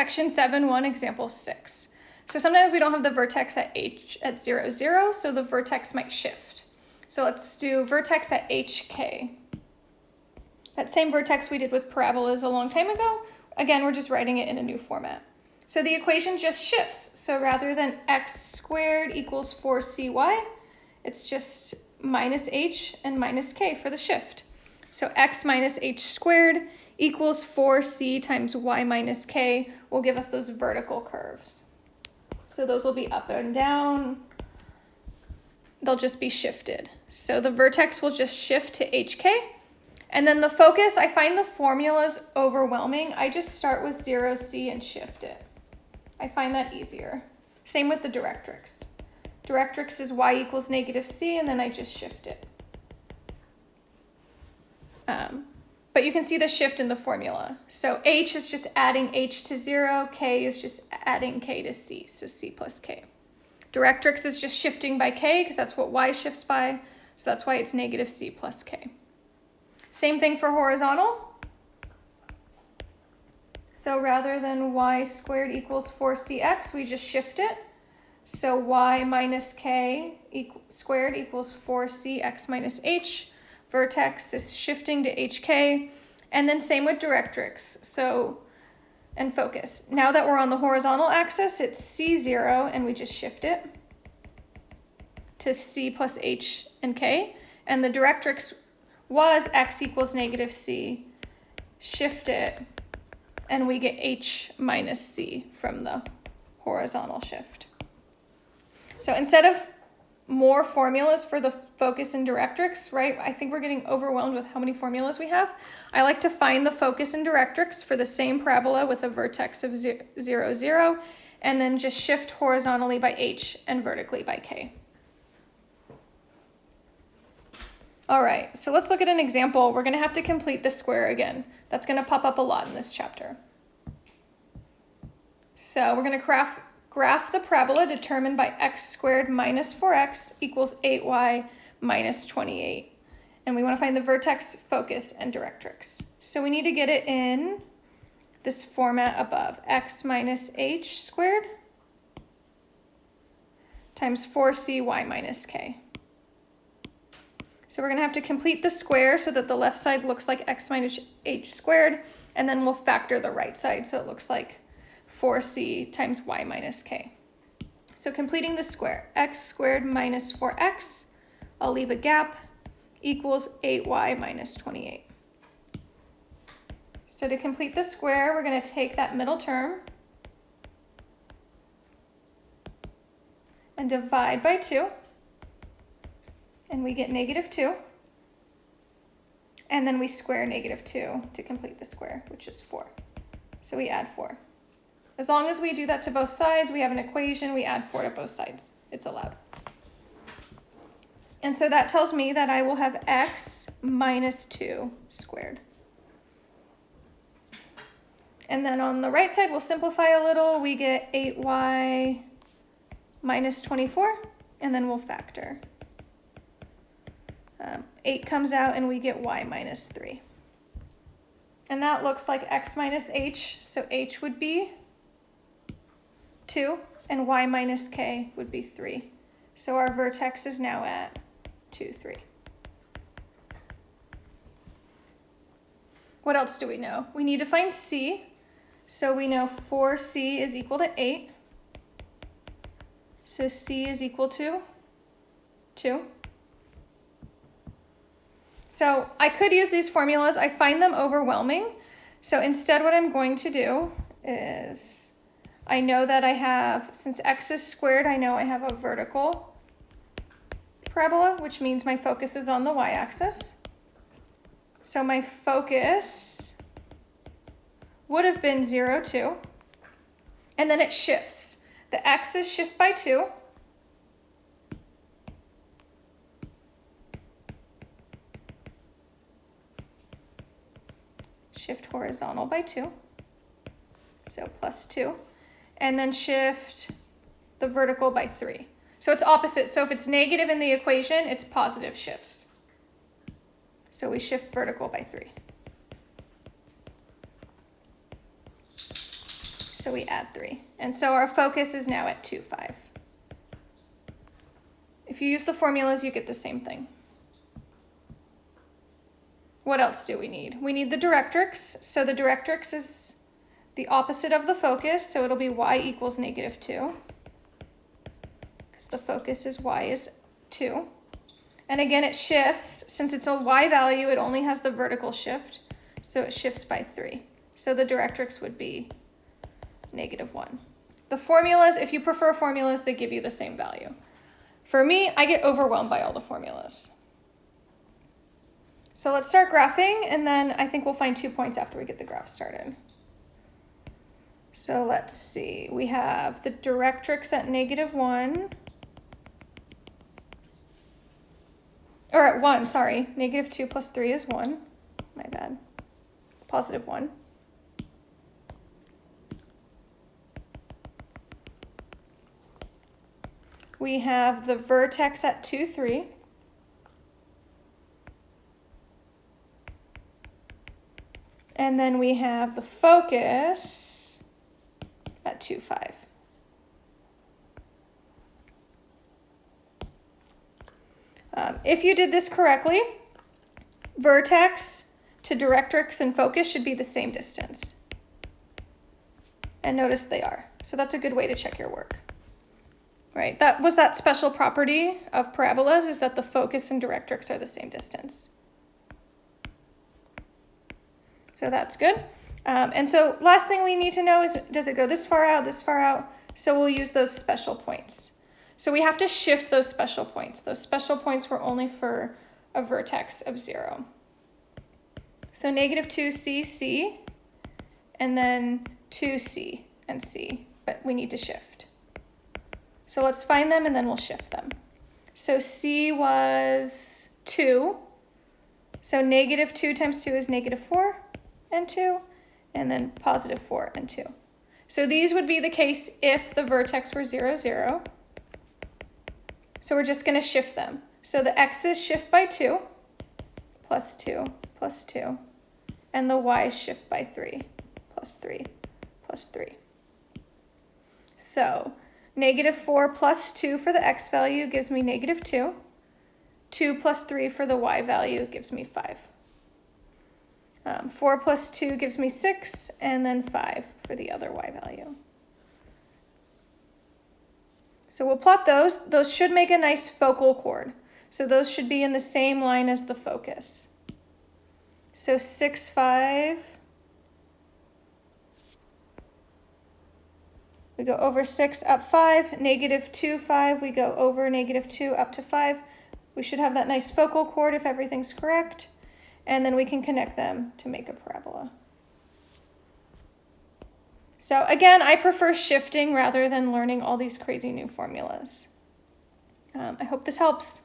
Section 7, 1, example 6. So sometimes we don't have the vertex at h at 0, 0, so the vertex might shift. So let's do vertex at hk. That same vertex we did with parabolas a long time ago, again, we're just writing it in a new format. So the equation just shifts. So rather than x squared equals 4cy, it's just minus h and minus k for the shift. So x minus h squared equals 4c times y minus k will give us those vertical curves. So those will be up and down. They'll just be shifted. So the vertex will just shift to HK. And then the focus, I find the formulas overwhelming. I just start with 0C and shift it. I find that easier. Same with the directrix. Directrix is y equals negative c, and then I just shift it. Um, but you can see the shift in the formula. So h is just adding h to 0, k is just adding k to c, so c plus k. Directrix is just shifting by k because that's what y shifts by, so that's why it's negative c plus k. Same thing for horizontal. So rather than y squared equals 4cx, we just shift it. So y minus k squared equals 4cx minus h vertex is shifting to HK, and then same with directrix, so, and focus. Now that we're on the horizontal axis, it's C0, and we just shift it to C plus H and K, and the directrix was X equals negative C, shift it, and we get H minus C from the horizontal shift. So instead of more formulas for the focus and directrix, right? I think we're getting overwhelmed with how many formulas we have. I like to find the focus and directrix for the same parabola with a vertex of 0, 0, and then just shift horizontally by h and vertically by k. All right, so let's look at an example. We're gonna have to complete the square again. That's gonna pop up a lot in this chapter. So we're gonna craft Graph the parabola determined by x squared minus 4x equals 8y minus 28. And we want to find the vertex, focus, and directrix. So we need to get it in this format above. x minus h squared times 4cy minus k. So we're going to have to complete the square so that the left side looks like x minus h squared, and then we'll factor the right side so it looks like 4c times y minus k. So completing the square, x squared minus 4x, I'll leave a gap, equals 8y minus 28. So to complete the square, we're going to take that middle term and divide by 2, and we get negative 2. And then we square negative 2 to complete the square, which is 4. So we add 4. As long as we do that to both sides, we have an equation, we add 4 to both sides. It's allowed. And so that tells me that I will have x minus 2 squared. And then on the right side, we'll simplify a little. We get 8y minus 24, and then we'll factor. Um, 8 comes out, and we get y minus 3. And that looks like x minus h, so h would be 2, and y minus k would be 3. So our vertex is now at 2, 3. What else do we know? We need to find c. So we know 4c is equal to 8. So c is equal to 2. So I could use these formulas. I find them overwhelming. So instead what I'm going to do is I know that I have, since x is squared, I know I have a vertical parabola, which means my focus is on the y-axis. So my focus would have been 0, 2, and then it shifts. The x's shift by 2, shift horizontal by 2, so plus 2 and then shift the vertical by three. So it's opposite. So if it's negative in the equation, it's positive shifts. So we shift vertical by three. So we add 3. And so our focus is now at 2, 5. If you use the formulas, you get the same thing. What else do we need? We need the directrix. So the directrix is the opposite of the focus, so it'll be y equals negative 2. Because the focus is y is 2. And again, it shifts. Since it's a y value, it only has the vertical shift, so it shifts by 3. So the directrix would be negative 1. The formulas, if you prefer formulas, they give you the same value. For me, I get overwhelmed by all the formulas. So let's start graphing, and then I think we'll find two points after we get the graph started. So let's see, we have the directrix at negative 1. Or at 1, sorry. Negative 2 plus 3 is 1. My bad. Positive 1. We have the vertex at 2, 3. And then we have the focus at 2, 5. Um, if you did this correctly, vertex to directrix and focus should be the same distance. And notice they are. So that's a good way to check your work. Right, that was that special property of parabolas is that the focus and directrix are the same distance. So that's good. Um, and so last thing we need to know is, does it go this far out, this far out? So we'll use those special points. So we have to shift those special points. Those special points were only for a vertex of zero. So negative 2c, c, and then 2c and c, but we need to shift. So let's find them and then we'll shift them. So C was 2. So negative 2 times 2 is negative 4 and 2. And then positive 4 and 2. So these would be the case if the vertex were 0, 0. So we're just going to shift them. So the x's shift by 2, plus 2, plus 2. And the y's shift by 3, plus 3, plus 3. So Negative 4 plus 2 for the x value gives me negative 2. 2 plus 3 for the y value gives me 5. Um, 4 plus 2 gives me 6, and then 5 for the other y value. So we'll plot those. Those should make a nice focal chord. So those should be in the same line as the focus. So 6, 5, We go over 6 up 5, negative 2, 5. We go over negative 2 up to 5. We should have that nice focal chord if everything's correct. And then we can connect them to make a parabola. So again, I prefer shifting rather than learning all these crazy new formulas. Um, I hope this helps.